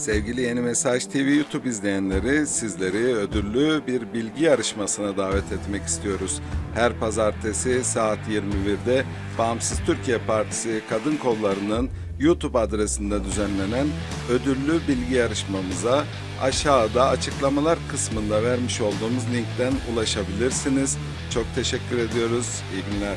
Sevgili Yeni Mesaj TV YouTube izleyenleri sizleri ödüllü bir bilgi yarışmasına davet etmek istiyoruz. Her pazartesi saat 21'de Bağımsız Türkiye Partisi Kadın Kolları'nın YouTube adresinde düzenlenen ödüllü bilgi yarışmamıza aşağıda açıklamalar kısmında vermiş olduğumuz linkten ulaşabilirsiniz. Çok teşekkür ediyoruz. İyi günler.